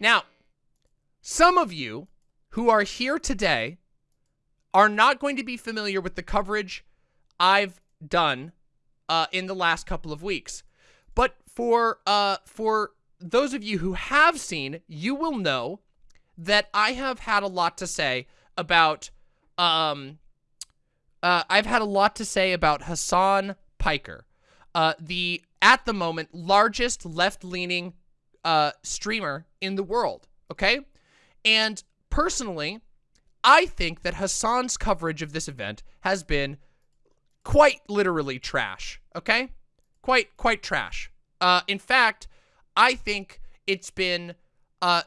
Now, some of you who are here today are not going to be familiar with the coverage I've done uh, in the last couple of weeks. But for uh, for those of you who have seen, you will know that I have had a lot to say about um uh, I've had a lot to say about Hasan Piker, uh, the at the moment largest left-leaning uh, streamer in the world. Okay, and personally, I think that Hasan's coverage of this event has been quite literally trash. Okay, quite quite trash. Uh, in fact, I think it's been uh,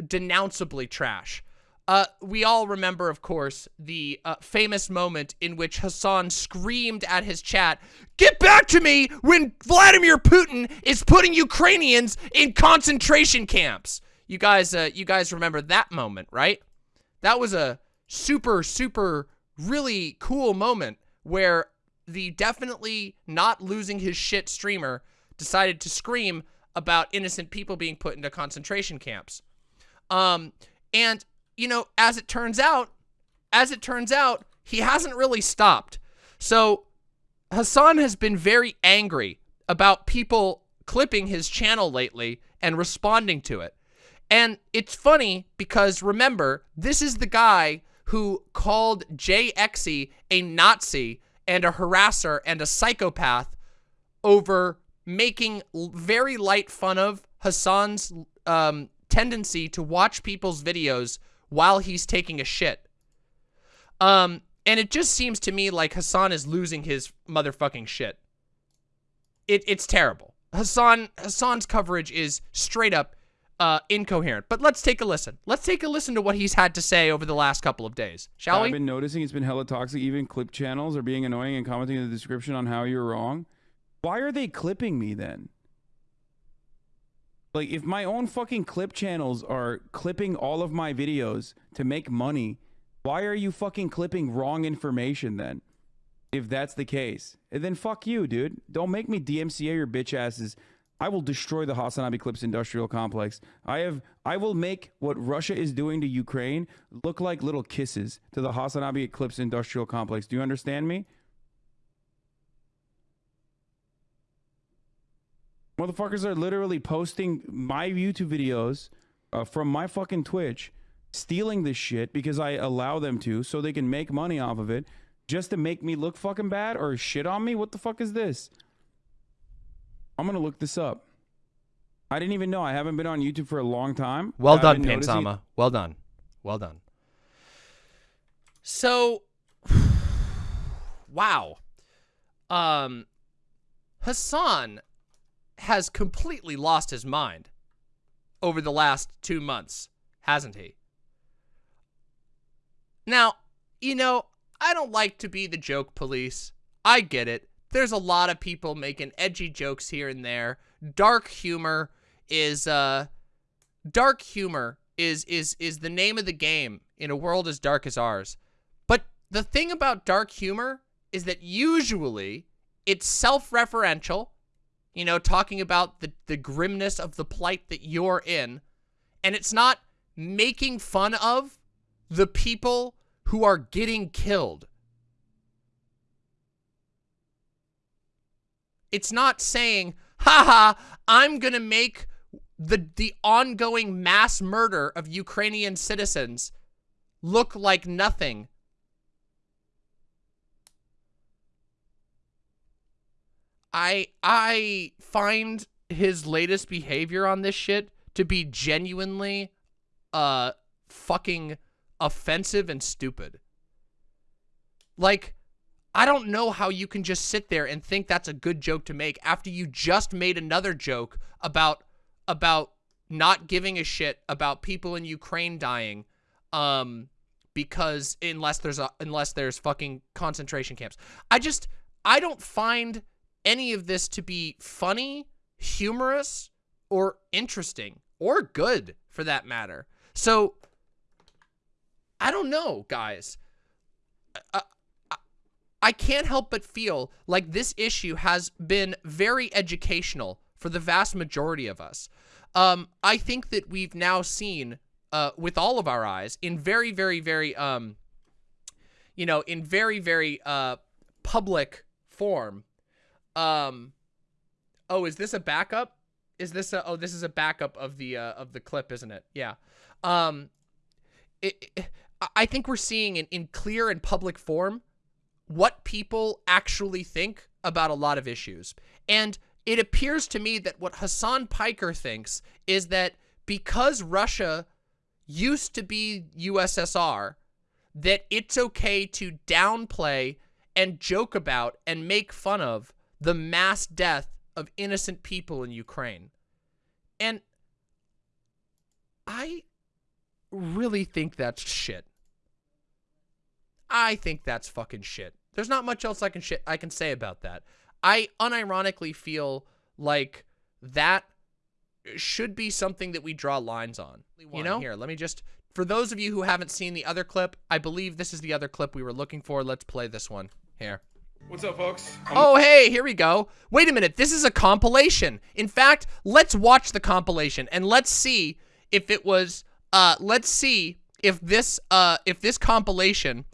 denounceably trash. Uh, we all remember, of course, the uh, famous moment in which Hasan screamed at his chat, Get back to me when Vladimir Putin is putting Ukrainians in concentration camps. You guys, uh, you guys remember that moment, right? That was a super, super, really cool moment where the definitely not losing his shit streamer decided to scream about innocent people being put into concentration camps. Um, and, you know, as it turns out, as it turns out, he hasn't really stopped. So Hasan has been very angry about people clipping his channel lately and responding to it. And it's funny because remember, this is the guy who called JXE a Nazi and a harasser and a psychopath over making very light fun of Hasan's um, tendency to watch people's videos while he's taking a shit. Um, and it just seems to me like Hasan is losing his motherfucking shit. It, it's terrible. Hasan Hasan's coverage is straight up uh, incoherent. But let's take a listen. Let's take a listen to what he's had to say over the last couple of days, shall I've we? I've been noticing it's been hella toxic. Even clip channels are being annoying and commenting in the description on how you're wrong. Why are they clipping me then? Like, if my own fucking clip channels are clipping all of my videos to make money, why are you fucking clipping wrong information then? If that's the case. And then fuck you, dude. Don't make me DMCA your bitch asses. I will destroy the Hasanabi Clips industrial complex. I have I will make what Russia is doing to Ukraine look like little kisses to the Hasanabi Eclipse industrial complex. Do you understand me? Motherfuckers are literally posting my YouTube videos uh, from my fucking Twitch, stealing this shit because I allow them to so they can make money off of it just to make me look fucking bad or shit on me? What the fuck is this? I'm going to look this up. I didn't even know. I haven't been on YouTube for a long time. Well done, Pansama. Well done. Well done. So, wow. Um, Hasan has completely lost his mind over the last two months, hasn't he? Now, you know, I don't like to be the joke police. I get it. There's a lot of people making edgy jokes here and there. Dark humor is uh dark humor is is is the name of the game in a world as dark as ours. But the thing about dark humor is that usually it's self-referential, you know, talking about the the grimness of the plight that you're in, and it's not making fun of the people who are getting killed. It's not saying, haha, I'm going to make the, the ongoing mass murder of Ukrainian citizens look like nothing. I, I find his latest behavior on this shit to be genuinely, uh, fucking offensive and stupid. Like, I don't know how you can just sit there and think that's a good joke to make after you just made another joke about about not giving a shit about people in Ukraine dying um because unless there's a unless there's fucking concentration camps. I just I don't find any of this to be funny, humorous, or interesting or good for that matter. So I don't know, guys. I, I can't help but feel like this issue has been very educational for the vast majority of us. Um, I think that we've now seen, uh, with all of our eyes, in very, very, very, um, you know, in very, very uh, public form. Um, oh, is this a backup? Is this a? Oh, this is a backup of the uh, of the clip, isn't it? Yeah. Um, it, it, I think we're seeing in, in clear and public form what people actually think about a lot of issues. And it appears to me that what Hasan Piker thinks is that because Russia used to be USSR, that it's okay to downplay and joke about and make fun of the mass death of innocent people in Ukraine. And I really think that's shit. I think that's fucking shit. There's not much else I can shit I can say about that. I unironically feel like that should be something that we draw lines on. You know? Here, let me just for those of you who haven't seen the other clip, I believe this is the other clip we were looking for. Let's play this one. Here. What's up, folks? I'm oh, hey, here we go. Wait a minute. This is a compilation. In fact, let's watch the compilation and let's see if it was uh let's see if this uh if this compilation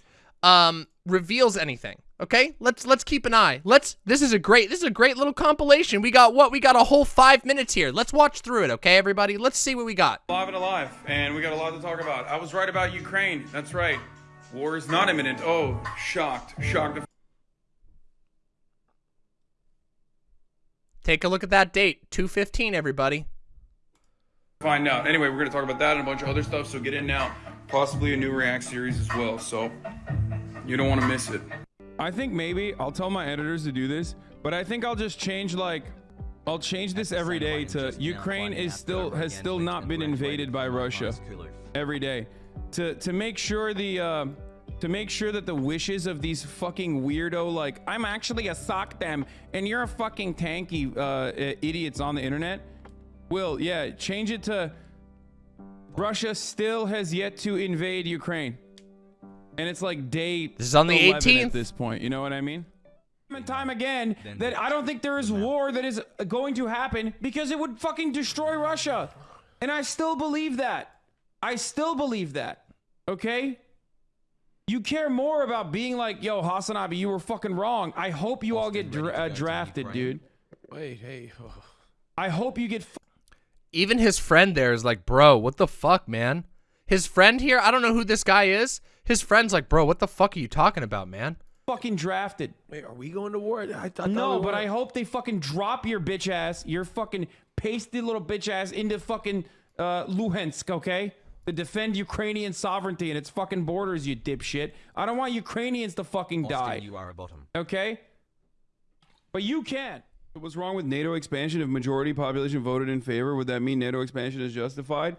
um reveals anything. Okay, let's let's keep an eye. Let's. This is a great. This is a great little compilation. We got what? We got a whole five minutes here. Let's watch through it. Okay, everybody. Let's see what we got. Live and alive, and we got a lot to talk about. I was right about Ukraine. That's right. War is not imminent. Oh, shocked, shocked. Take a look at that date. Two fifteen. Everybody. Find out. Anyway, we're gonna talk about that and a bunch of other stuff. So get in now. Possibly a new React series as well. So you don't want to miss it. I think maybe I'll tell my editors to do this, but I think I'll just change like I'll change this every day to Ukraine is still has still not been invaded by Russia every day to to make sure the uh, to make sure that the wishes of these fucking weirdo like I'm actually a socdem and you're a fucking tankie uh, idiots on the internet. Will yeah change it to Russia still has yet to invade Ukraine. And it's like day This is on the 18th at this point, you know what I mean? And time again that I don't think there is war that is going to happen because it would fucking destroy Russia. And I still believe that. I still believe that. Okay? You care more about being like, yo, Hasanabi, you were fucking wrong. I hope you all get dra uh, drafted, dude. Wait, hey. Oh. I hope you get. Even his friend there is like, bro, what the fuck, man? His friend here, I don't know who this guy is. His friend's like, bro, what the fuck are you talking about, man? Fucking drafted. Wait, are we going to war? I, I no, we but I hope they fucking drop your bitch ass, your fucking pasty little bitch ass into fucking uh, Luhansk, okay? To defend Ukrainian sovereignty and its fucking borders, you dipshit. I don't want Ukrainians to fucking Austin, die. You are a bottom. Okay? But you can't. What's wrong with NATO expansion? If majority population voted in favor, would that mean NATO expansion is justified?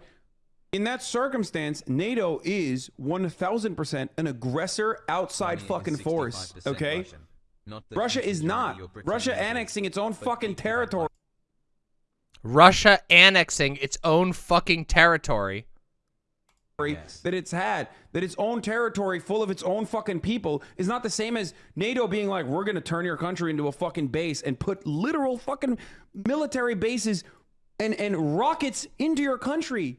In that circumstance, NATO is 1000% an aggressor outside fucking force, okay? Russia is not. Russia annexing its own fucking territory. Russia annexing its own fucking territory. Yes. That it's had, that its own territory full of its own fucking people is not the same as NATO being like, we're going to turn your country into a fucking base and put literal fucking military bases and, and rockets into your country.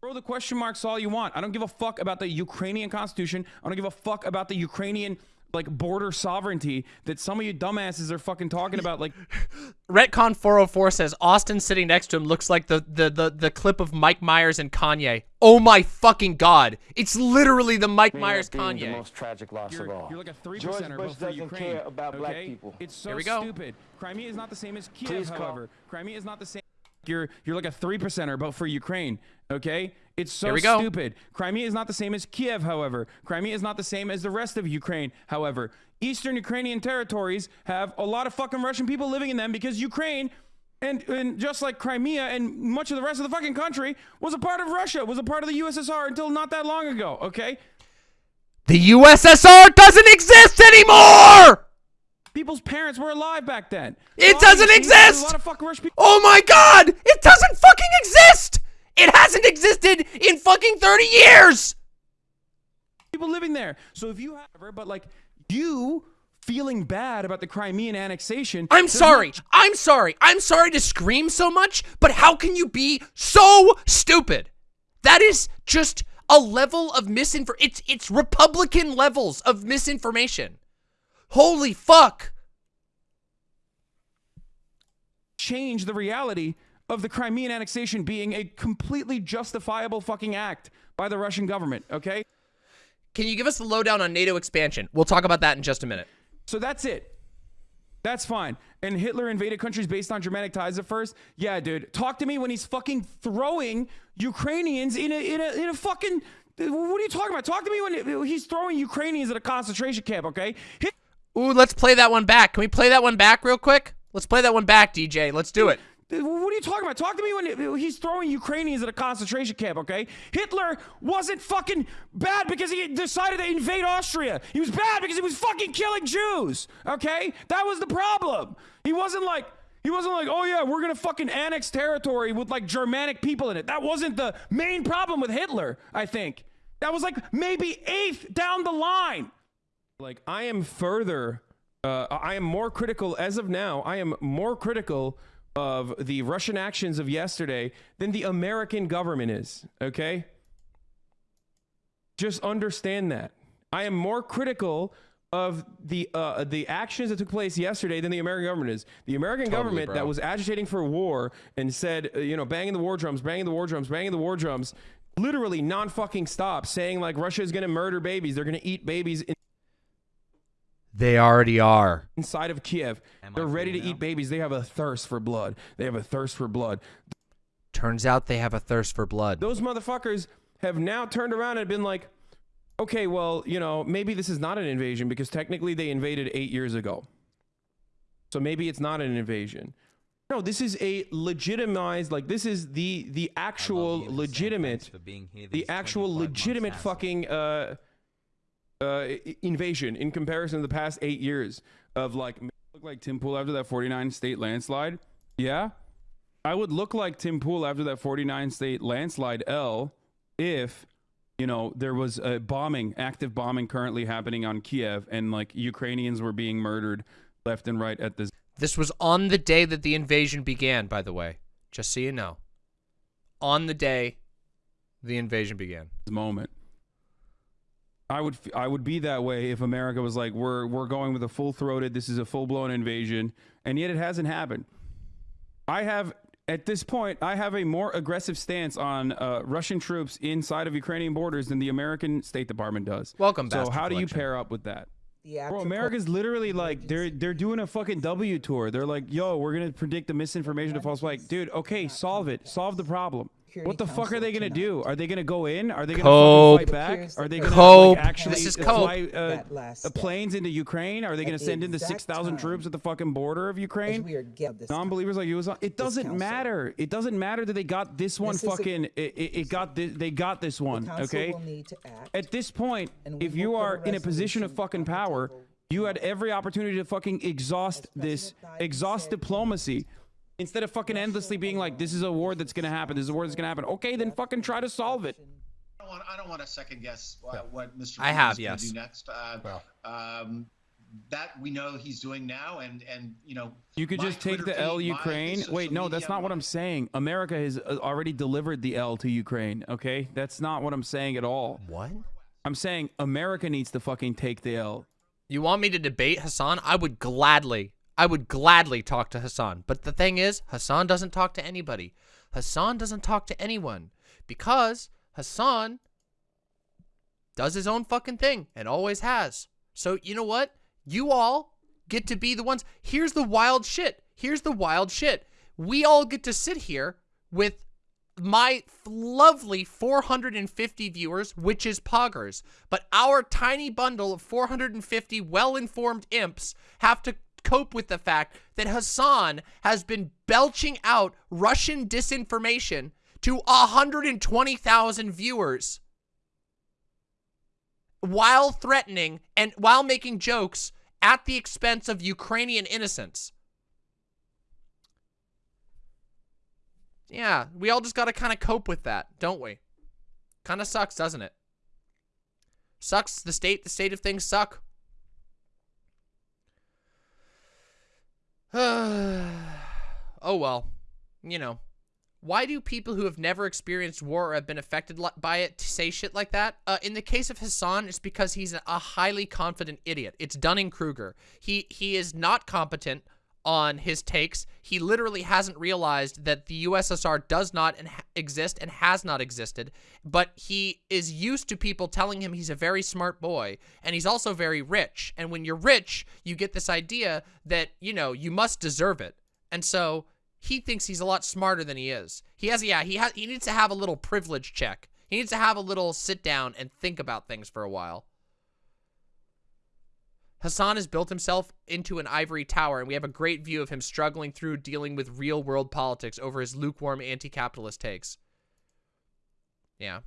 Throw the question marks all you want. I don't give a fuck about the Ukrainian constitution. I don't give a fuck about the Ukrainian like border sovereignty that some of you dumbasses are fucking talking about like Retcon 404 says Austin sitting next to him looks like the, the the the clip of Mike Myers and Kanye. Oh my fucking god. It's literally the Mike Myers Kanye. The most tragic loss you're, of all. You're like a 3 George Bush doesn't Ukraine, care about okay? black people. It's so Here we go. stupid. Crimea is not the same as Kiev, Please however. Crimea is not the same you're you're like a three percenter, but for Ukraine. Okay, it's so stupid. Crimea is not the same as Kiev, however. Crimea is not the same as the rest of Ukraine, however. Eastern Ukrainian territories have a lot of fucking Russian people living in them because Ukraine. And, and just like Crimea and much of the rest of the fucking country was a part of Russia, was a part of the USSR until not that long ago, okay? The USSR doesn't exist anymore! People's parents were alive back then. It doesn't exist! Oh my god! It doesn't fucking exist! It hasn't existed in fucking 30 years! People living there. So if you have, but like, you feeling bad about the Crimean annexation. I'm sorry. I'm sorry. I'm sorry to scream so much, but how can you be so stupid? That is just a level of misinfor it's it's Republican levels of misinformation. Holy fuck. change the reality of the Crimean annexation being a completely justifiable fucking act by the Russian government, okay? Can you give us the lowdown on NATO expansion? We'll talk about that in just a minute. So that's it. That's fine. And Hitler invaded countries based on Germanic ties at first. Yeah, dude. Talk to me when he's fucking throwing Ukrainians in a in a in a fucking. What are you talking about? Talk to me when he's throwing Ukrainians at a concentration camp. Okay. Hit- Ooh, let's play that one back. Can we play that one back real quick? Let's play that one back, DJ. Let's do it. What are you talking about? Talk to me when he's throwing Ukrainians at a concentration camp, okay? Hitler wasn't fucking bad because he decided to invade Austria. He was bad because he was fucking killing Jews, okay? That was the problem. He wasn't like he wasn't like, "Oh yeah, we're to fucking annex territory with like Germanic people in it." That wasn't the main problem with Hitler, I think. That was like maybe eighth down the line. Like I am further, uh, I am more critical as of now. I am more critical of the Russian actions of yesterday than the American government is. Okay, just understand that. I am more critical of the uh, the actions that took place yesterday than the American government is. The American government bro. that was agitating for war and said, uh, you know, banging the war drums, banging the war drums, banging the war drums, literally non fucking stop, saying like Russia is going to murder babies, they're going to eat babies in- They already are. inside of Kiev. They're ready to eat babies. They have a thirst for blood. They have a thirst for blood. Turns out they have a thirst for blood. Those motherfuckers have now turned around and been like, okay, well, you know, maybe this is not an invasion because technically they invaded eight years ago. So maybe it's not an invasion. No, this is a legitimized, like this is the the actual legitimate, the actual legitimate fucking uh, uh, invasion in comparison to the past eight years of like look like Tim Pool after that 49 state landslide? Yeah. I would look like Tim Pool after that 49 state landslide L if you know there was a bombing, active bombing currently happening on Kiev and like Ukrainians were being murdered left and right at this This was on the day that the invasion began, by the way. Just so you know. On the day the invasion began. moment. I would f- I would be that way if America was like we're we're going with a full throated this is a full blown invasion and yet it hasn't happened. I have at this point I have a more aggressive stance on uh, Russian troops inside of Ukrainian borders than the American State Department does. Welcome, back. So Bastard how do you pair up with that? The Bro, actual America's literally like they're they're doing a fucking W tour. They're like, yo, we're gonna predict the misinformation to false flag. Dude, okay, solve it. Solve the problem. What the fuck are they gonna do? Are they gonna go in? Are they gonna Cope. fight back? Are they gonna Cope. like, actually This is cope. fly uh, That last step. planes into Ukraine? Are they gonna At send in the six thousand troops at the fucking border of Ukraine? we are get this Non-believers like you was on. It doesn't matter. It doesn't matter that they got this one This is a- fucking. it, it, it got this. They got this one. Okay. will need to act. At this point, point, if you are in a position of fucking power, you had every opportunity to fucking exhaust this, President Biden exhaust said- diplomacy. Instead of fucking endlessly being like, this is a war that's gonna happen, this is a war that's gonna happen. Okay, then fucking try to solve it. I don't want, I don't want to second guess uh, what Mr. I Putin have, is gonna yes. do next. Uh, um, that we know he's doing now, and and you know You could just take Twitter the L Ukraine. Wait, no, that's not what I'm saying. America has uh, already delivered the L to Ukraine. Okay, that's not what I'm saying at all. What? I'm saying America needs to fucking take the L. You want me to debate Hasan? I would gladly, I would gladly talk to Hasan. But the thing is, Hasan doesn't talk to anybody. Hasan doesn't talk to anyone because Hasan does his own fucking thing and always has. So, you know what? You all get to be the ones. Here's the wild shit. Here's the wild shit. We all get to sit here with my lovely 450 viewers, which is poggers. But our tiny bundle of 450 well-informed imps have to cope with the fact that Hasan has been belching out Russian disinformation to 120,000 viewers while threatening and while making jokes at the expense of Ukrainian innocents. Yeah, we all just got to kind of cope with that, don't we? Kind of sucks, doesn't it? Sucks. The state, the state of things suck. oh well, you know. Why do people who have never experienced war or have been affected by it say shit like that? Uh, in the case of Hasan, it's because he's a highly confident idiot. It's Dunning-Kruger. He he is not competent on his takes. He literally hasn't realized that the USSR does not exist and has not existed, but he is used to people telling him he's a very smart boy and he's also very rich. And when you're rich, you get this idea that, you know, you must deserve it. And so he thinks he's a lot smarter than he is. He has, yeah, he has, he needs to have a little privilege check. He needs to have a little sit down and think about things for a while. Hasan has built himself into an ivory tower, and we have a great view of him struggling through dealing with real world politics over his lukewarm anti capitalist takes. Yeah.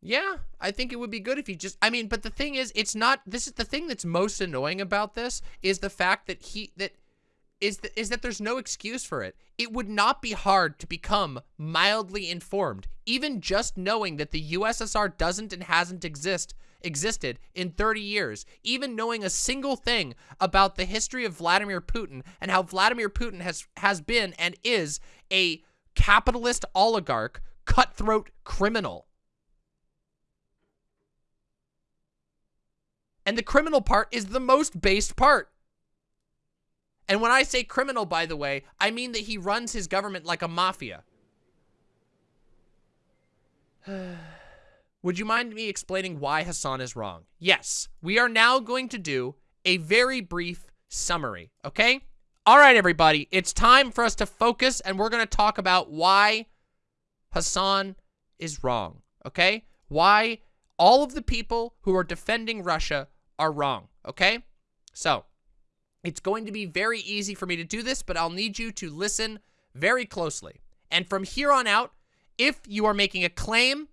Yeah, I think it would be good if he just I mean, but the thing is, it's not this is the thing that's most annoying about this is the fact that he that is that, is that there's no excuse for it. It would not be hard to become mildly informed, even just knowing that the USSR doesn't and hasn't exist existed in 30 years, even knowing a single thing about the history of Vladimir Putin and how Vladimir Putin has has been and is a capitalist oligarch, cutthroat criminal. And the criminal part is the most based part. And when I say criminal, by the way, I mean that he runs his government like a mafia. Would you mind me explaining why Hasan is wrong? Yes, we are now going to do a very brief summary, okay? All right, everybody, it's time for us to focus, and we're going to talk about why Hasan is wrong, okay? Why all of the people who are defending Russia are wrong, okay? So, it's going to be very easy for me to do this, but I'll need you to listen very closely. And from here on out, if you are making a claim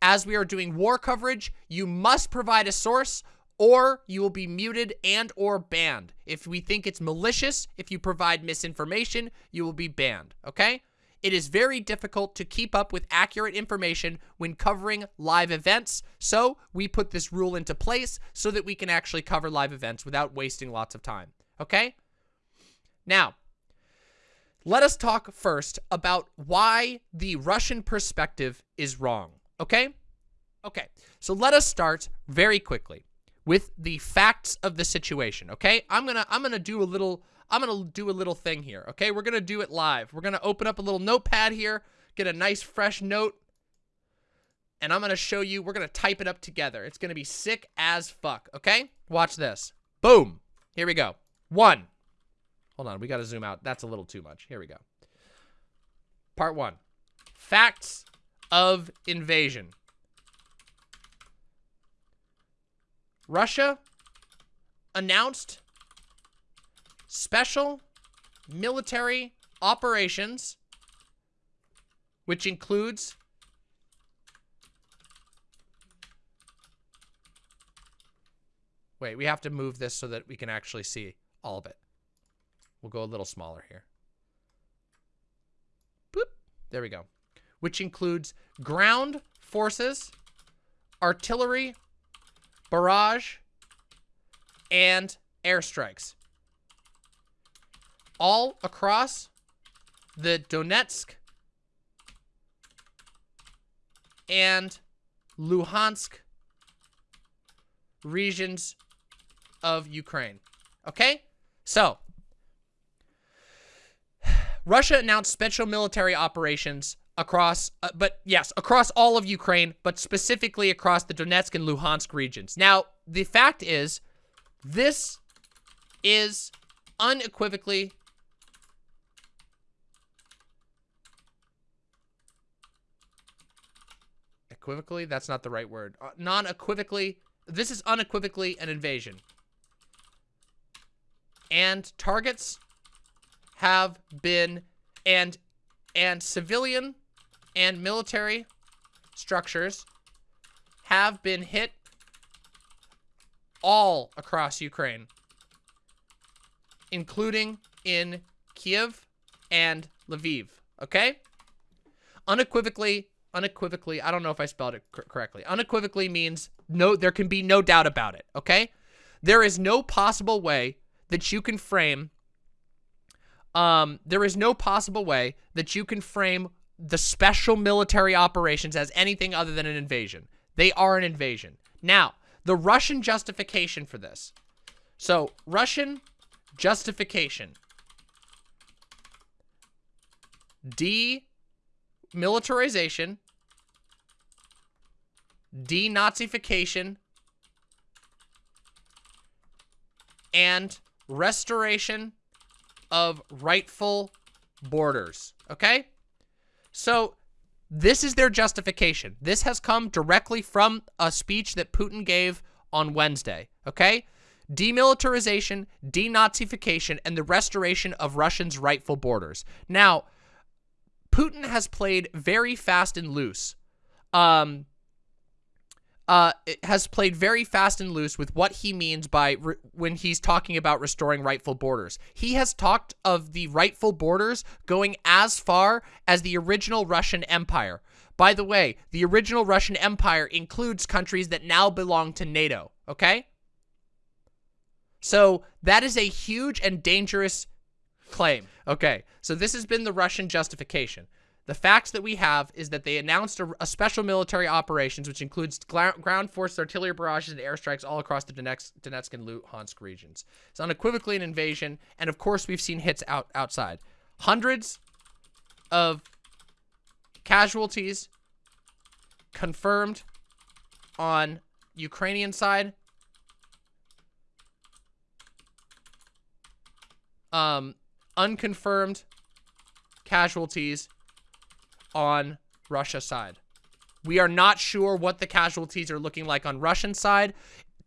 as we are doing war coverage, you must provide a source or you will be muted and or banned. If we think it's malicious, if you provide misinformation, you will be banned, okay? It is very difficult to keep up with accurate information when covering live events, so we put this rule into place so that we can actually cover live events without wasting lots of time. Okay? Now, let us talk first about why the Russian perspective is wrong. Okay? Okay. So let us start very quickly with the facts of the situation, okay? I'm going to I'm going to do a little I'm going to do a little thing here, okay? We're going to do it live. We're going to open up a little notepad here, get a nice fresh note, and I'm going to show you, we're going to type it up together. It's going to be sick as fuck, okay? Watch this. Boom. Here we go. One. Hold on, we got to zoom out. That's a little too much. Here we go. Part one. Facts of invasion. Russia announced special military operations, which includes Wait, we have to move this so that we can actually see all of it. We'll go a little smaller here. Boop. There we go. Which includes ground forces, artillery, barrage, and airstrikes. All across the Donetsk and Luhansk regions of Ukraine. Okay? So, Russia announced special military operations across, uh, but yes, across all of Ukraine, but specifically across the Donetsk and Luhansk regions. Now, the fact is, this is unequivocally equivocally that's not the right word uh, non-equivocally this is unequivocally an invasion and targets have been and and civilian and military structures have been hit all across Ukraine including in Kiev and Lviv okay? Unequivocally unequivocally I don't know if I spelled it cor correctly. Unequivocally means no there can be no doubt about it okay? There is no possible way that you can frame um there is no possible way that you can frame the special military operations as anything other than an invasion. They are an invasion. Now, the Russian justification for this. So, Russian justification. Demilitarization, denazification, and restoration of rightful borders. Okay? So, this is their justification. This has come directly from a speech that Putin gave on Wednesday. Okay? Demilitarization, denazification, and the restoration of Russians' rightful borders. Now, Putin has played very fast and loose. Um, uh, has played very fast and loose with what he means by when he's talking about restoring rightful borders. He has talked of the rightful borders going as far as the original Russian Empire. By the way, the original Russian Empire includes countries that now belong to NATO, okay? So that is a huge and dangerous claim. Okay, so this has been the Russian justification. The facts that we have is that they announced a, a special military operations, which includes ground force, artillery barrages, and airstrikes all across the Donetsk, Donetsk and Luhansk regions. It's unequivocally an invasion, and of course we've seen hits out outside. Hundreds of casualties confirmed on Ukrainian side. Um, unconfirmed casualties on Russia side. We are not sure what the casualties are looking like on Russian side.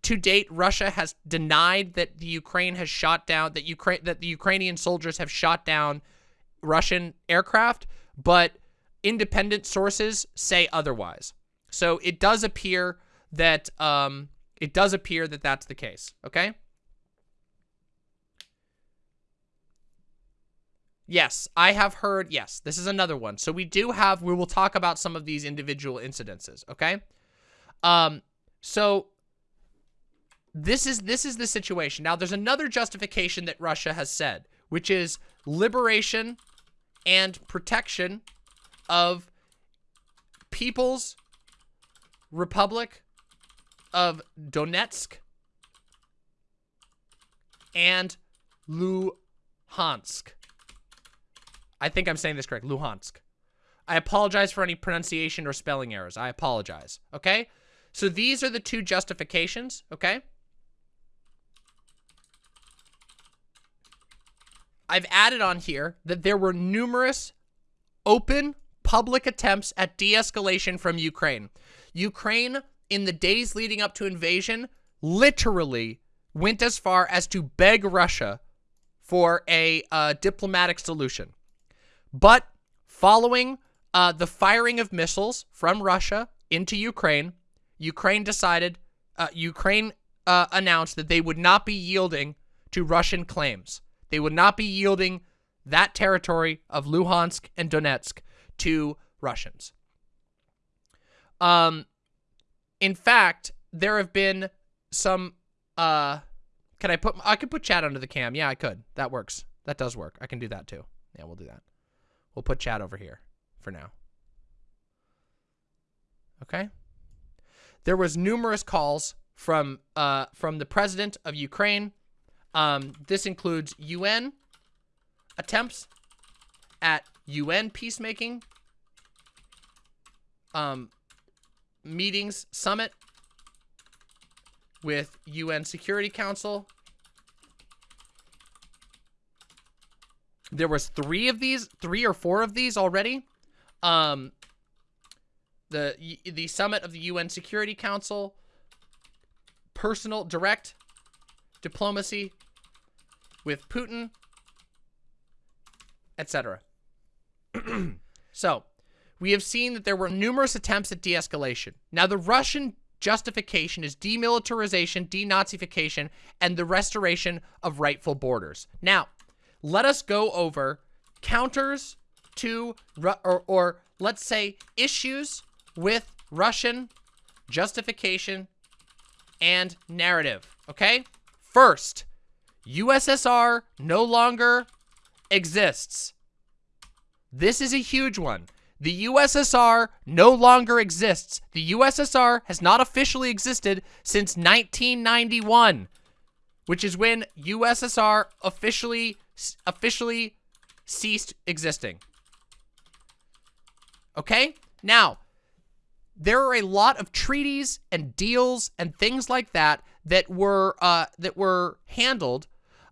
To date, Russia has denied that the Ukraine has shot down that Ukraine that the Ukrainian soldiers have shot down Russian aircraft, but independent sources say otherwise. So it does appear that um, it does appear that that's the case. Okay. Yes, I have heard, yes, this is another one. So we do have, we will talk about some of these individual incidences, okay? Um, so this is, this is the situation. Now, there's another justification that Russia has said, which is liberation and protection of People's Republic of Donetsk and Luhansk. I think I'm saying this correct. Luhansk. I apologize for any pronunciation or spelling errors. I apologize. Okay? So these are the two justifications. Okay? I've added on here that there were numerous open public attempts at de-escalation from Ukraine. Ukraine, in the days leading up to invasion, literally went as far as to beg Russia for a uh, diplomatic solution. But following uh, the firing of missiles from Russia into Ukraine, Ukraine decided, uh, Ukraine uh, announced that they would not be yielding to Russian claims. They would not be yielding that territory of Luhansk and Donetsk to Russians. Um, in fact, there have been some, uh, can I put, I could put chat under the cam. Yeah, I could. That works. That does work. I can do that too. Yeah, we'll do that. We'll put chat over here for now. Okay? There was numerous calls from uh, from the president of Ukraine. Um, this includes UN attempts at UN peacemaking, um, meetings, summit with UN Security Council, There was three of these, three or four of these already. Um, the the summit of the UN Security Council, personal direct diplomacy with Putin, etc. so, we have seen that there were numerous attempts at de-escalation. Now, the Russian justification is demilitarization, denazification, and the restoration of rightful borders. Now, let us go over counters to, or, or let's say issues with Russian justification and narrative, okay? First, USSR no longer exists. This is a huge one. The USSR no longer exists. The USSR has not officially existed since 1991, which is when USSR officially officially ceased existing. Okay? Now, there are a lot of treaties and deals and things like that that were uh, that were handled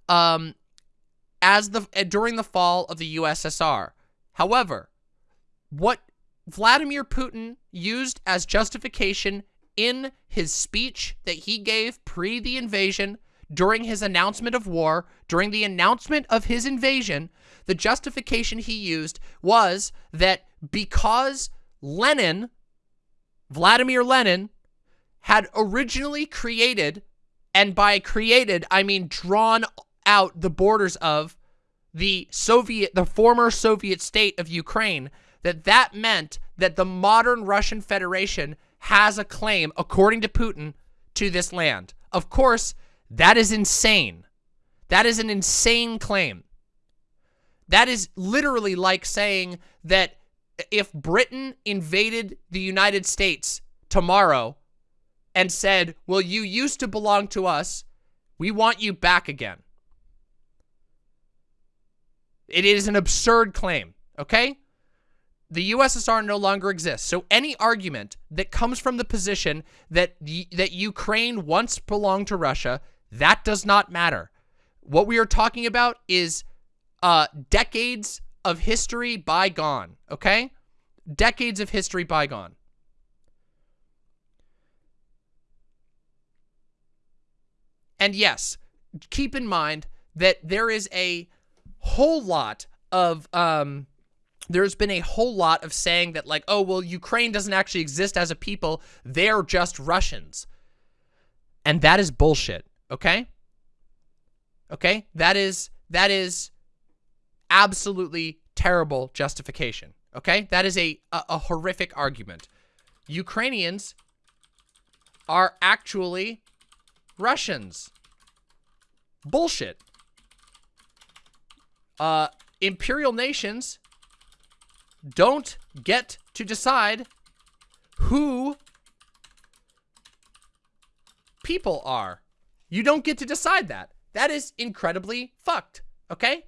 um, as the uh, during the fall of the USSR. However, what Vladimir Putin used as justification in his speech that he gave pre the invasion during his announcement of war, during the announcement of his invasion, the justification he used was that because Lenin, Vladimir Lenin, had originally created, and by created, I mean drawn out the borders of the Soviet, the former Soviet state of Ukraine, that that meant that the modern Russian Federation has a claim, according to Putin, to this land. Of course, that is insane. That is an insane claim. That is literally like saying that if Britain invaded the United States tomorrow and said, well, you used to belong to us, we want you back again. It is an absurd claim, okay? The USSR no longer exists. So any argument that comes from the position that that Ukraine once belonged to Russia, that does not matter. What we are talking about is uh, decades of history bygone, okay? Decades of history bygone. And yes, keep in mind that there is a whole lot of um there's been a whole lot of saying that like, oh, well, Ukraine doesn't actually exist as a people. They're just Russians. And that is bullshit, okay? Okay? That is that is absolutely terrible justification, okay? That is a, a, a horrific argument. Ukrainians are actually Russians. Bullshit. Uh, imperial nations don't get to decide who people are. You don't get to decide that. That is incredibly fucked, okay?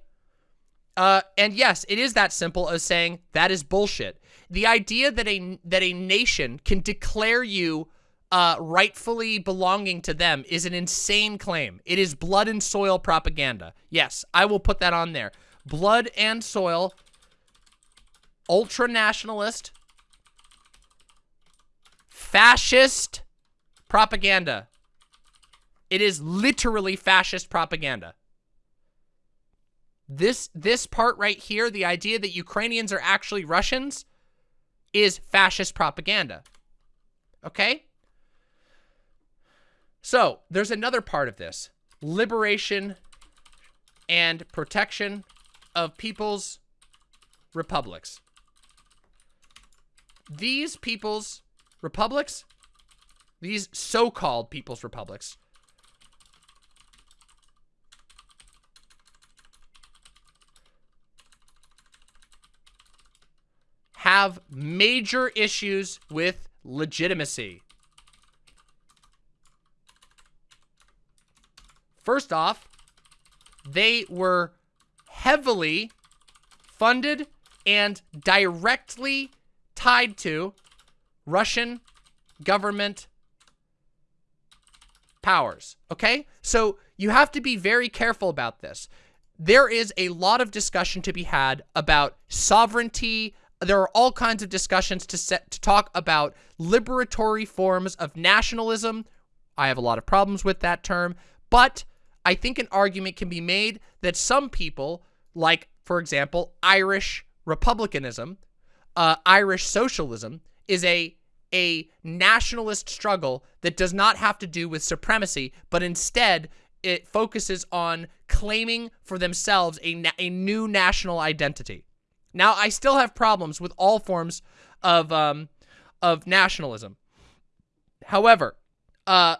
Uh, and yes, it is that simple as saying that is bullshit. The idea that a that a nation can declare you uh, rightfully belonging to them is an insane claim. It is blood and soil propaganda. Yes, I will put that on there. Blood and soil, ultra-nationalist, fascist propaganda. It is literally fascist propaganda. This this part right here, the idea that Ukrainians are actually Russians, is fascist propaganda. Okay? So, there's another part of this. Liberation and protection of people's republics. These people's republics, these so-called people's republics, have major issues with legitimacy. First off, they were heavily funded and directly tied to Russian government powers, okay? So you have to be very careful about this. There is a lot of discussion to be had about sovereignty. There are all kinds of discussions to set to talk about liberatory forms of nationalism. I have a lot of problems with that term, but I think an argument can be made that some people, like, for example, Irish republicanism, uh, Irish socialism, is a a nationalist struggle that does not have to do with supremacy, but instead it focuses on claiming for themselves a, a new national identity. Now, I still have problems with all forms of um, of nationalism. However, uh,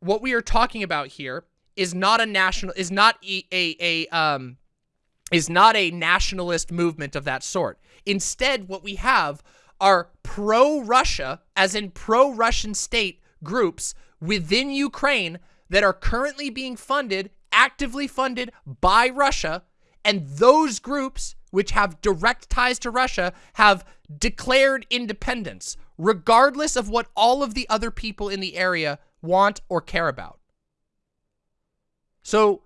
what we are talking about here is not a national is not a, a, a um is not a nationalist movement of that sort. Instead, what we have are pro-Russia, as in pro-Russian state groups within Ukraine that are currently being funded, actively funded by Russia, and those groups, which have direct ties to Russia, have declared independence, regardless of what all of the other people in the area want or care about. So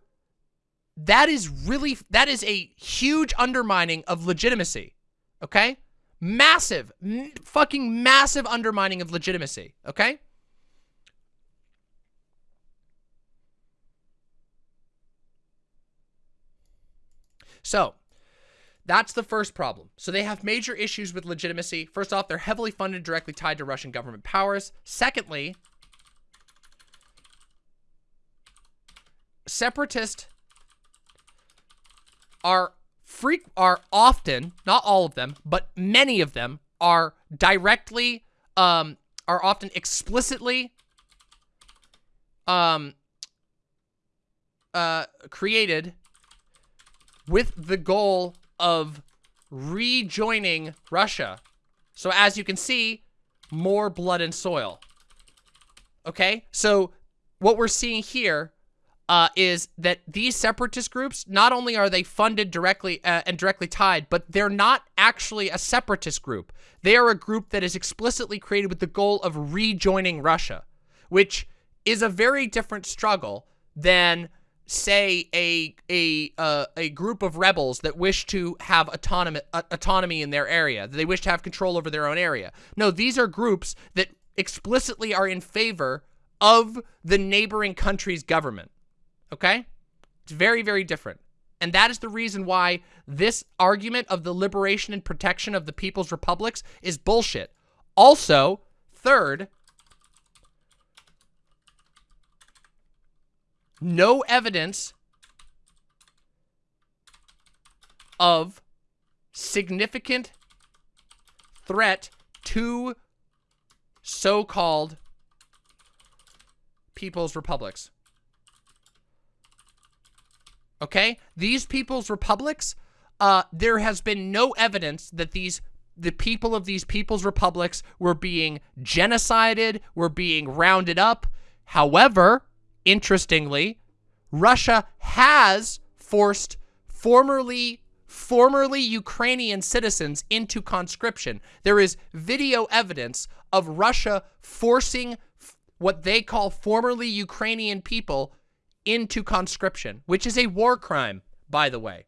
that is really, that is a huge undermining of legitimacy, okay? Massive, fucking massive undermining of legitimacy, okay? So, that's the first problem. So they have major issues with legitimacy. First off, they're heavily funded directly tied to Russian government powers. Secondly, separatists are freak are often, not all of them, but many of them are directly um are often explicitly um uh created with the goal of rejoining Russia. So as you can see, more blood and soil. Okay? So what we're seeing here uh, is that these separatist groups, not only are they funded directly uh, and directly tied, but they're not actually a separatist group. They are a group that is explicitly created with the goal of rejoining Russia, which is a very different struggle than say a a uh, a group of rebels that wish to have autonomy uh, autonomy in their area. They wish to have control over their own area. No, these are groups that explicitly are in favor of the neighboring country's government. Okay? It's very very different. And that is the reason why this argument of the liberation and protection of the people's republics is bullshit. Also, third, no evidence of significant threat to so-called people's republics. Okay? These people's republics, uh, there has been no evidence that these the people of these people's republics were being genocided, were being rounded up. However, interestingly, Russia has forced formerly formerly Ukrainian citizens into conscription. There is video evidence of Russia forcing what they call formerly Ukrainian people into conscription, which is a war crime, by the way.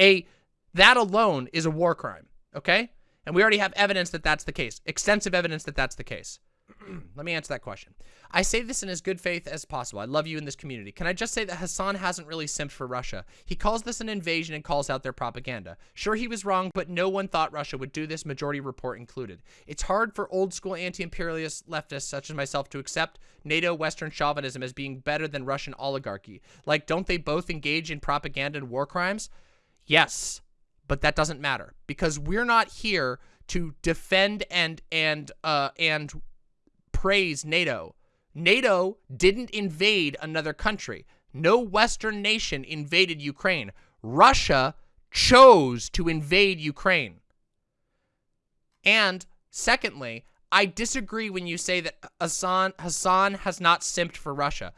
A that alone is a war crime, okay? And we already have evidence that that's the case. Extensive evidence that that's the case. Let me answer that question. I say this in as good faith as possible. I love you in this community. Can I just say that Hasan hasn't really simped for Russia? He calls this an invasion and calls out their propaganda. Sure, he was wrong, but no one thought Russia would do this, majority report included. It's hard for old school anti-imperialist leftists such as myself to accept NATO Western chauvinism as being better than Russian oligarchy. Like, don't they both engage in propaganda and war crimes? Yes, but that doesn't matter because we're not here to defend and and uh and praise NATO. NATO didn't invade another country. No Western nation invaded Ukraine. Russia chose to invade Ukraine. And secondly, I disagree when you say that Hasan, Hasan has not simped for Russia.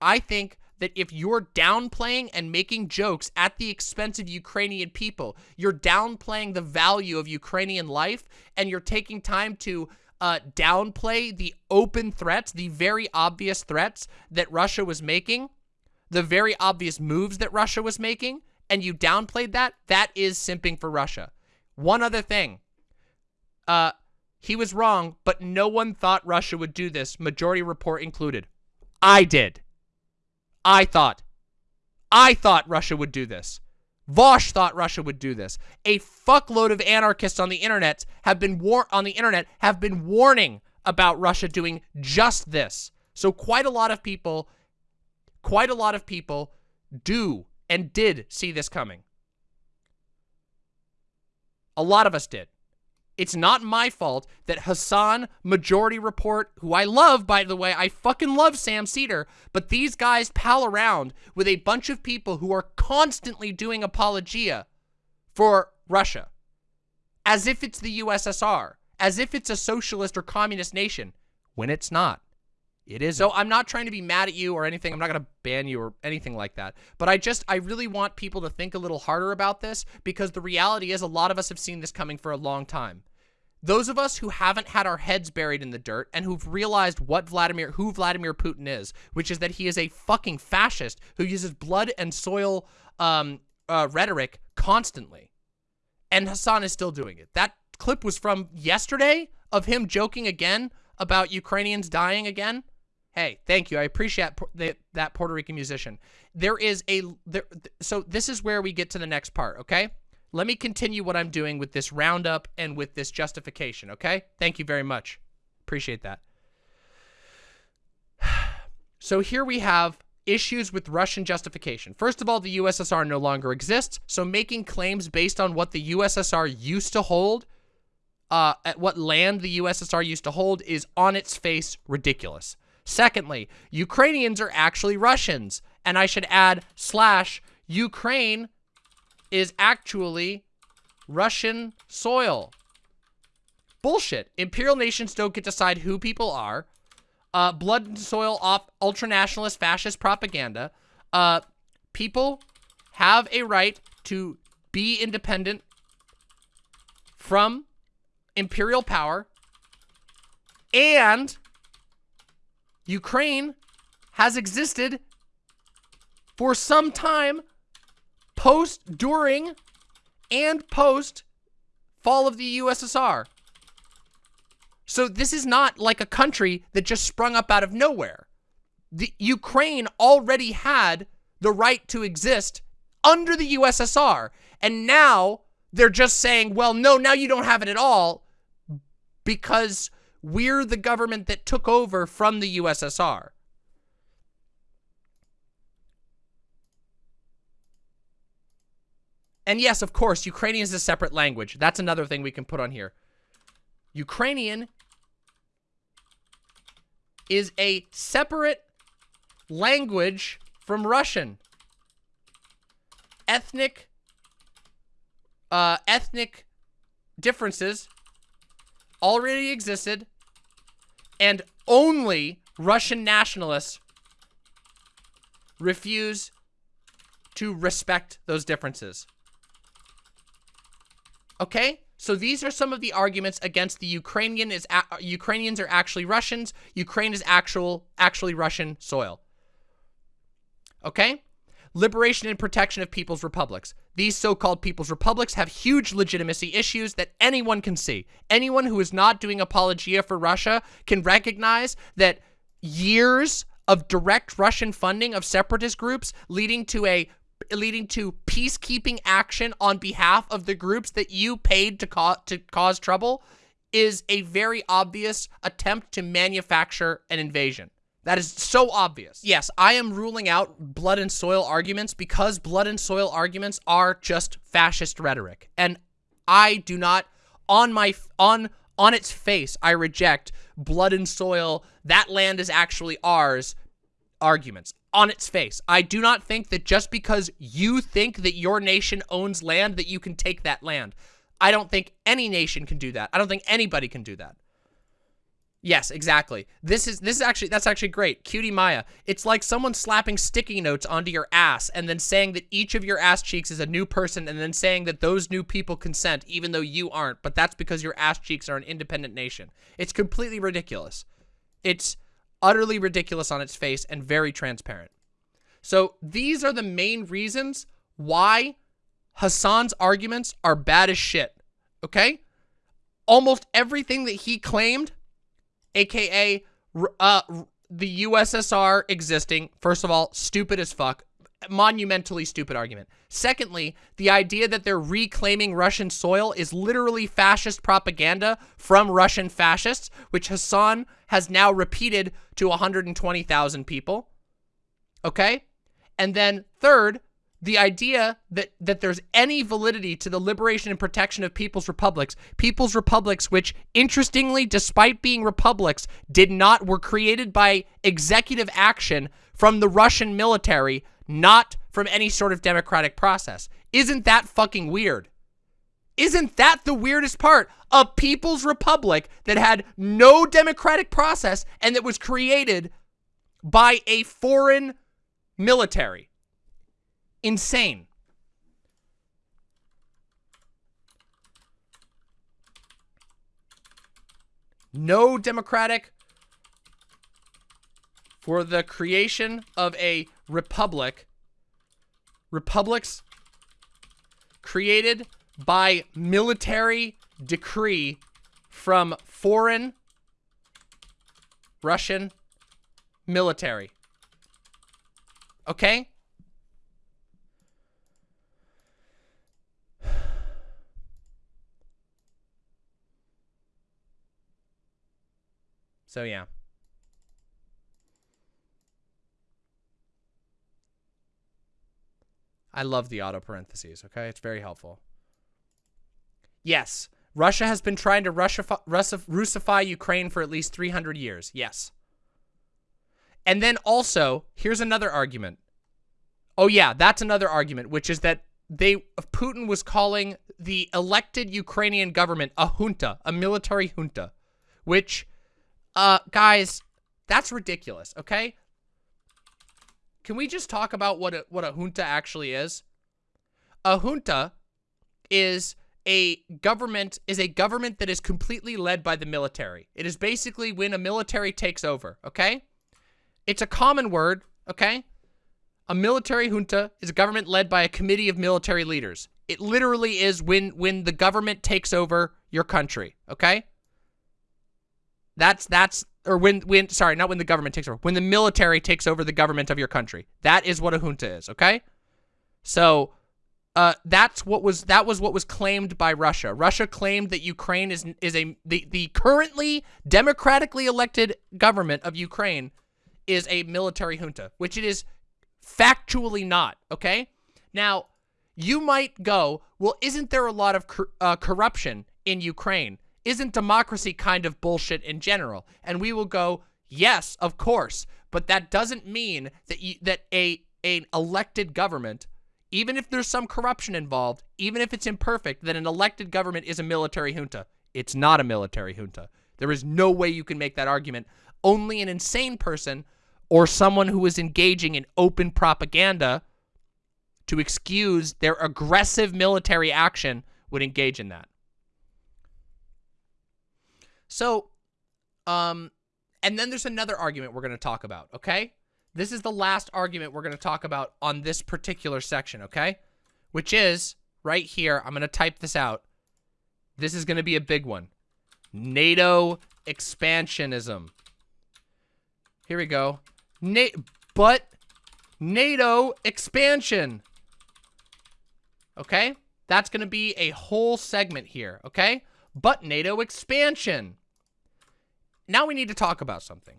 I think that if you're downplaying and making jokes at the expense of Ukrainian people, you're downplaying the value of Ukrainian life, and you're taking time to uh, downplay the open threats, the very obvious threats that Russia was making, the very obvious moves that Russia was making, and you downplayed that, that is simping for Russia. One other thing. Uh, he was wrong, but no one thought Russia would do this, majority report included. I did. I thought. I thought Russia would do this. Vaush thought Russia would do this. A fuckload of anarchists on the internet have been war on the internet have been warning about Russia doing just this. So quite a lot of people, quite a lot of people do and did see this coming. A lot of us did. It's not my fault that Hasan, Majority Report, who I love, by the way, I fucking love Sam Seder, but these guys pal around with a bunch of people who are constantly doing apologia for Russia as if it's the USSR, as if it's a socialist or communist nation, when it's not. It is. So I'm not trying to be mad at you or anything. I'm not going to ban you or anything like that. But I just, I really want people to think a little harder about this because the reality is a lot of us have seen this coming for a long time. Those of us who haven't had our heads buried in the dirt and who've realized what Vladimir, who Vladimir Putin is, which is that he is a fucking fascist who uses blood and soil um, uh, rhetoric constantly. And Hasan is still doing it. That clip was from yesterday of him joking again about Ukrainians dying again. Hey, thank you. I appreciate that, Puerto Rican musician. There is a there. So this is where we get to the next part. Okay, let me continue what I'm doing with this roundup and with this justification. Okay, thank you very much. Appreciate that. So here we have issues with Russian justification. First of all, the USSR no longer exists, so making claims based on what the USSR used to hold, uh, at what land the USSR used to hold, is on its face ridiculous. Secondly, Ukrainians are actually Russians. And I should add, slash, Ukraine is actually Russian soil. Bullshit. Imperial nations don't get to decide who people are. Uh, blood and soil off ultranationalist fascist propaganda. Uh, people have a right to be independent from imperial power and Ukraine has existed for some time post, during, and post fall of the USSR. So this is not like a country that just sprung up out of nowhere. The Ukraine already had the right to exist under the USSR. And now they're just saying, well, no, now you don't have it at all because we're the government that took over from the USSR. And yes, of course, Ukrainian is a separate language. That's another thing we can put on here. Ukrainian is a separate language from Russian. Ethnic, uh, ethnic differences already existed, and only Russian nationalists refuse to respect those differences. Okay? So these are some of the arguments against the Ukrainian is Ukrainians are actually Russians. Ukraine is actual actually Russian soil. Okay? Liberation and protection of people's republics. These so-called people's republics have huge legitimacy issues that anyone can see. Anyone who is not doing apologia for Russia can recognize that years of direct Russian funding of separatist groups leading to a leading to peacekeeping action on behalf of the groups that you paid to, to cause trouble is a very obvious attempt to manufacture an invasion. That is so obvious. Yes, I am ruling out blood and soil arguments because blood and soil arguments are just fascist rhetoric. And I do not, on my, on, on its face, I reject blood and soil, that land is actually ours arguments on its face. I do not think that just because you think that your nation owns land that you can take that land. I don't think any nation can do that. I don't think anybody can do that. Yes, exactly. This is this is actually that's actually great. Cutie Maya. It's like someone slapping sticky notes onto your ass and then saying that each of your ass cheeks is a new person and then saying that those new people consent even though you aren't, but that's because your ass cheeks are an independent nation. It's completely ridiculous. It's utterly ridiculous on its face and very transparent. So these are the main reasons why Hasan's arguments are bad as shit. Okay? Almost everything that he claimed aka uh, the USSR existing, first of all, stupid as fuck, monumentally stupid argument. Secondly, the idea that they're reclaiming Russian soil is literally fascist propaganda from Russian fascists, which Hasan has now repeated to 120,000 people. Okay? And then third, the idea that that there's any validity to the liberation and protection of people's republics, people's republics which interestingly despite being republics did not were created by executive action from the Russian military, not from any sort of democratic process. Isn't that fucking weird? Isn't that the weirdest part? A people's republic that had no democratic process and that was created by a foreign military. Insane. No democratic for the creation of a republic. Republics created by military decree from foreign Russian military. Okay? So yeah. I love the auto parentheses, okay? It's very helpful. Yes, Russia has been trying to Russify, Russify Ukraine for at least 300 years. Yes. And then also, here's another argument. Oh yeah, that's another argument, which is that they Putin was calling the elected Ukrainian government a junta, a military junta, which uh guys, that's ridiculous, okay? Can we just talk about what a, what a junta actually is? A junta is a government is a government that is completely led by the military. It is basically when a military takes over, okay? It's a common word, okay? A military junta is a government led by a committee of military leaders. It literally is when when the government takes over your country, okay? That's that's or when when sorry, not when the government takes over. When the military takes over the government of your country. That is what a junta is, okay? So uh, that's what was that was what was claimed by Russia. Russia claimed that Ukraine is is a the the currently democratically elected government of Ukraine is a military junta, which it is factually not. Okay, now you might go, well, isn't there a lot of cor uh, corruption in Ukraine? Isn't democracy kind of bullshit in general? And we will go, yes, of course, but that doesn't mean that you, that a an elected government even if there's some corruption involved, even if it's imperfect, that an elected government is a military junta. It's not a military junta. There is no way you can make that argument. Only an insane person or someone who is engaging in open propaganda to excuse their aggressive military action would engage in that. So, um, and then there's another argument we're going to talk about, okay? This is the last argument we're going to talk about on this particular section, okay? Which is, right here, I'm going to type this out. This is going to be a big one. NATO expansionism. Here we go. Na but NATO expansion. Okay? That's going to be a whole segment here, okay? But NATO expansion. Now we need to talk about something.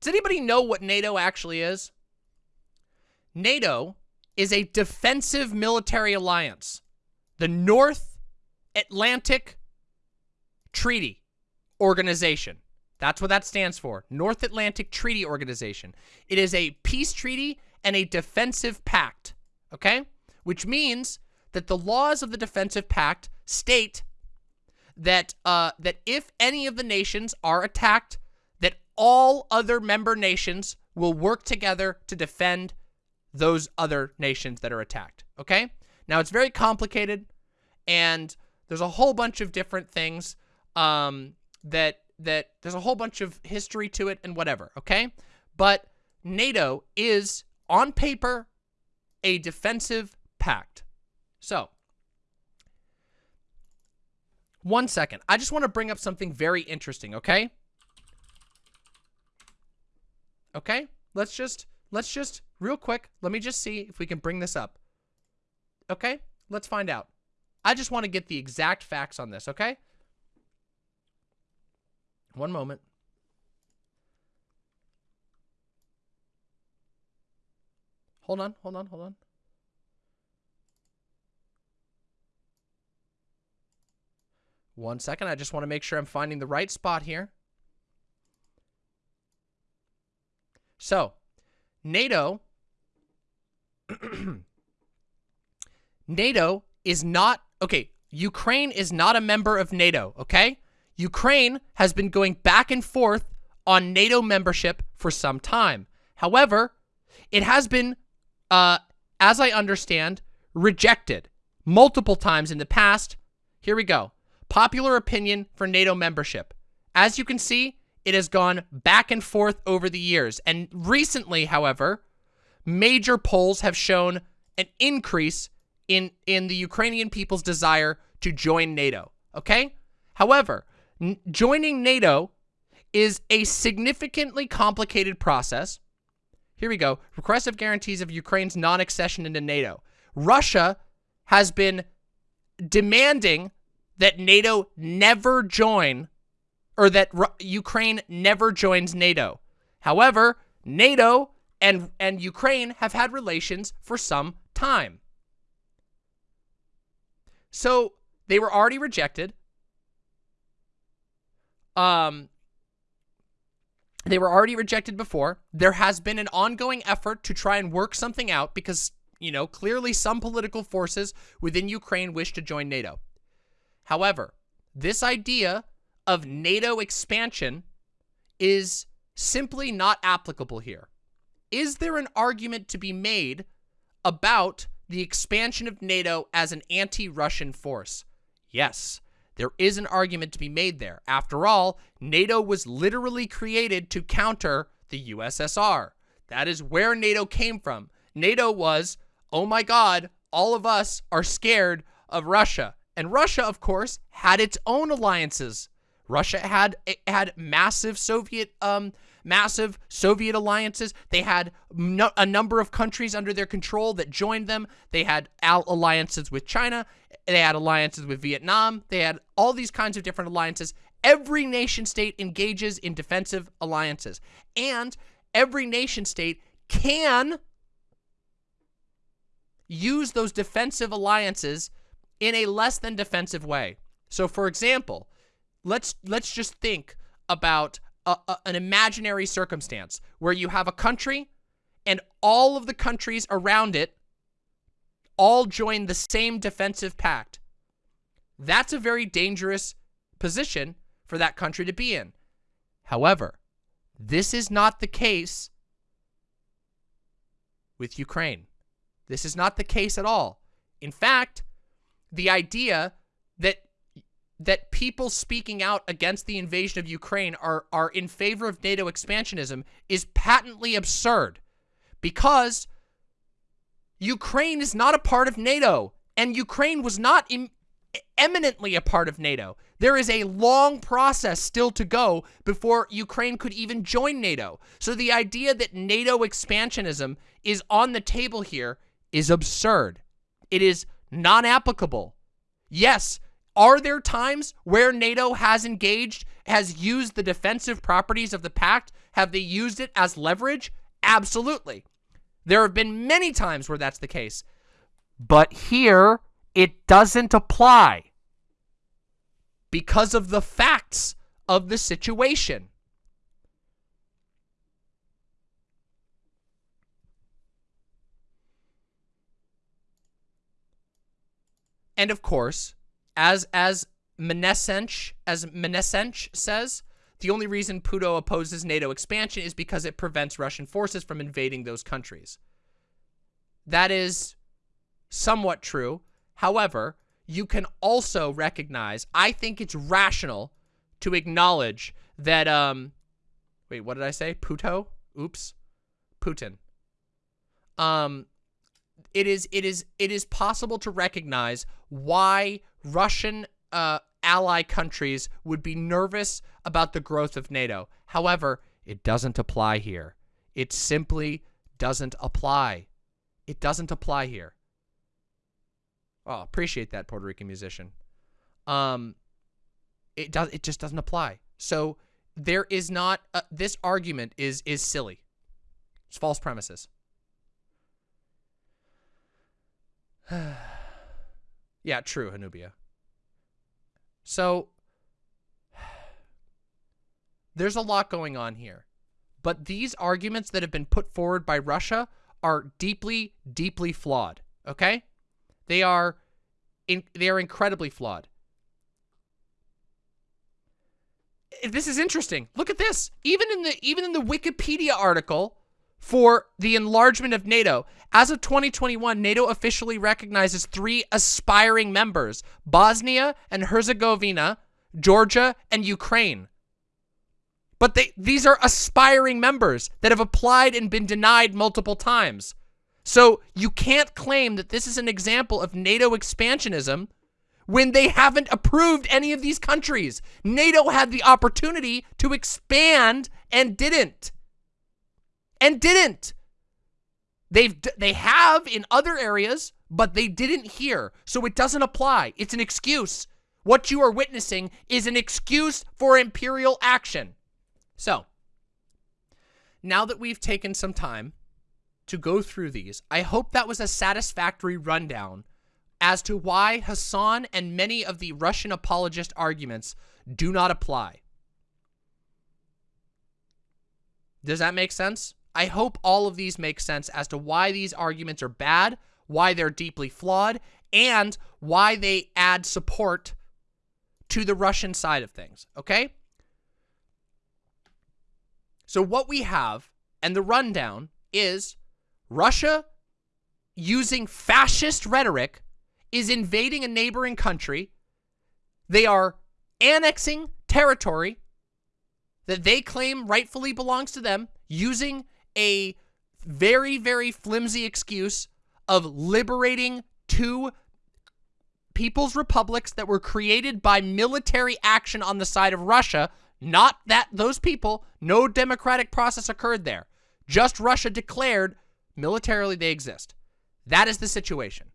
Does anybody know what NATO actually is? NATO is a defensive military alliance. The North Atlantic Treaty Organization. That's what that stands for. North Atlantic Treaty Organization. It is a peace treaty and a defensive pact, okay? Which means that the laws of the defensive pact state that uh, that if any of the nations are attacked that all other member nations will work together to defend those other nations that are attacked, okay? Now, it's very complicated, and there's a whole bunch of different things um, that, that there's a whole bunch of history to it and whatever, okay? But NATO is, on paper, a defensive pact. So, one second. I just want to bring up something very interesting, okay? Okay? Let's just, let's just, real quick, let me just see if we can bring this up. Okay? Let's find out. I just want to get the exact facts on this, okay? One moment. Hold on, hold on, hold on. One second. I just want to make sure I'm finding the right spot here. So, NATO NATO is not okay, Ukraine is not a member of NATO, okay? Ukraine has been going back and forth on NATO membership for some time. However, it has been uh as I understand rejected multiple times in the past. Here we go. Popular opinion for NATO membership. As you can see, it has gone back and forth over the years. And recently, however, major polls have shown an increase in, in the Ukrainian people's desire to join NATO. Okay? However, joining NATO is a significantly complicated process. Here we go. Requestive guarantees of Ukraine's non-accession into NATO. Russia has been demanding that NATO never join or that Ru Ukraine never joins NATO. However, NATO and, and Ukraine have had relations for some time. So they were already rejected. Um, they were already rejected before. There has been an ongoing effort to try and work something out because, you know, clearly some political forces within Ukraine wish to join NATO. However, this idea of NATO expansion is simply not applicable here. Is there an argument to be made about the expansion of NATO as an anti-Russian force? Yes, there is an argument to be made there. After all, NATO was literally created to counter the USSR. That is where NATO came from. NATO was, oh my God, all of us are scared of Russia. And Russia, of course, had its own alliances Russia had had massive Soviet um massive Soviet alliances. They had no, a number of countries under their control that joined them. They had alliances with China. They had alliances with Vietnam. They had all these kinds of different alliances. Every nation state engages in defensive alliances. And every nation state can use those defensive alliances in a less than defensive way. So for example, let's let's just think about a, a, an imaginary circumstance where you have a country and all of the countries around it all join the same defensive pact. That's a very dangerous position for that country to be in. However, this is not the case with Ukraine. This is not the case at all. In fact, the idea that that people speaking out against the invasion of Ukraine are, are in favor of NATO expansionism is patently absurd because Ukraine is not a part of NATO and Ukraine was not eminently a part of NATO. There is a long process still to go before Ukraine could even join NATO. So the idea that NATO expansionism is on the table here is absurd. It is non-applicable. Yes, are there times where NATO has engaged, has used the defensive properties of the pact? Have they used it as leverage? Absolutely. There have been many times where that's the case. But here, it doesn't apply because of the facts of the situation. And of course, as as Menesench, as Menesench says, the only reason Puto opposes NATO expansion is because it prevents Russian forces from invading those countries. That is somewhat true. However, you can also recognize, I think it's rational to acknowledge that, um, wait, what did I say? Puto? Oops. Putin. Um, it is, it is, it is possible to recognize why Russian uh, ally countries would be nervous about the growth of NATO. However, it doesn't apply here. It simply doesn't apply. It doesn't apply here. Oh, appreciate that Puerto Rican musician. Um, it does. It just doesn't apply. So there is not. Uh, this argument is is silly. It's false premises. Yeah, true, Hanubia. So there's a lot going on here. But these arguments that have been put forward by Russia are deeply, deeply flawed. Okay? They are in, they are incredibly flawed. This is interesting. Look at this. Even in the even in the Wikipedia article for the enlargement of NATO, as of 2021, NATO officially recognizes three aspiring members: Bosnia and Herzegovina, Georgia, and Ukraine. But they these are aspiring members that have applied and been denied multiple times. So you can't claim that this is an example of NATO expansionism when they haven't approved any of these countries. NATO had the opportunity to expand and didn't. And didn't. They've they have in other areas, but they didn't here. So it doesn't apply. It's an excuse. What you are witnessing is an excuse for imperial action. So, now that we've taken some time to go through these, I hope that was a satisfactory rundown as to why Hasan and many of the Russian apologist arguments do not apply. Does that make sense? I hope all of these make sense as to why these arguments are bad, why they're deeply flawed, and why they add support to the Russian side of things, okay? So what we have, and the rundown, is Russia using fascist rhetoric is invading a neighboring country. They are annexing territory that they claim rightfully belongs to them using a very, very flimsy excuse of liberating two people's republics that were created by military action on the side of Russia not that those people, no democratic process occurred there. Just Russia declared militarily they exist. That is the situation.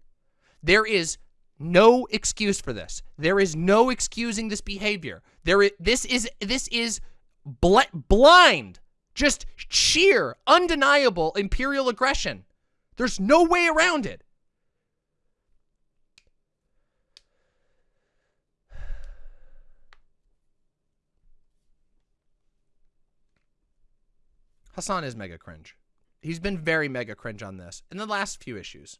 There is no excuse for this. There is no excusing this behavior. There is, this is this is bl blind, just sheer, undeniable imperial aggression. There's no way around it. Hasan is mega cringe. He's been very mega cringe on this in the last few issues.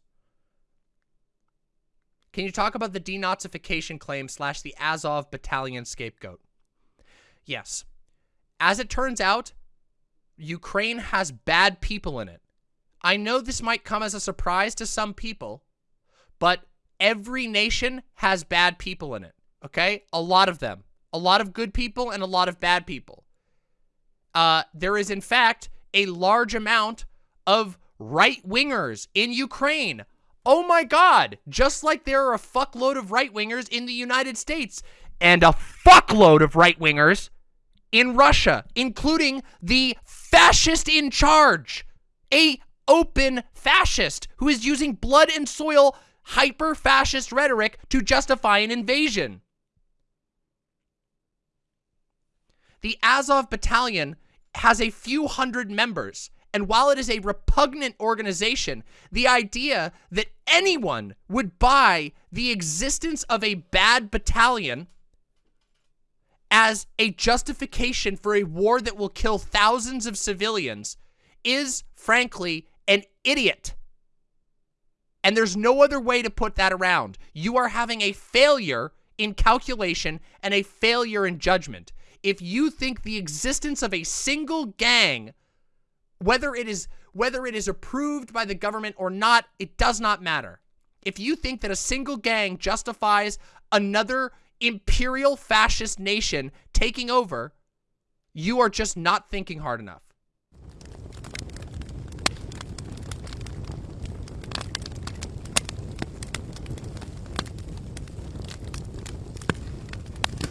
Can you talk about the denazification claim slash the Azov battalion scapegoat? Yes. As it turns out, Ukraine has bad people in it. I know this might come as a surprise to some people, but every nation has bad people in it, okay? A lot of them. A lot of good people and a lot of bad people uh, there is in fact a large amount of right-wingers in Ukraine. Oh my god, just like there are a fuckload of right-wingers in the United States and a fuckload of right-wingers in Russia, including the fascist in charge, a open fascist who is using blood and soil hyper-fascist rhetoric to justify an invasion. The Azov battalion has a few hundred members. And while it is a repugnant organization, the idea that anyone would buy the existence of a bad battalion as a justification for a war that will kill thousands of civilians is, frankly, an idiot. And there's no other way to put that around. You are having a failure in calculation and a failure in judgment if you think the existence of a single gang, whether it is whether it is approved by the government or not, it does not matter. If you think that a single gang justifies another imperial fascist nation taking over, you are just not thinking hard enough.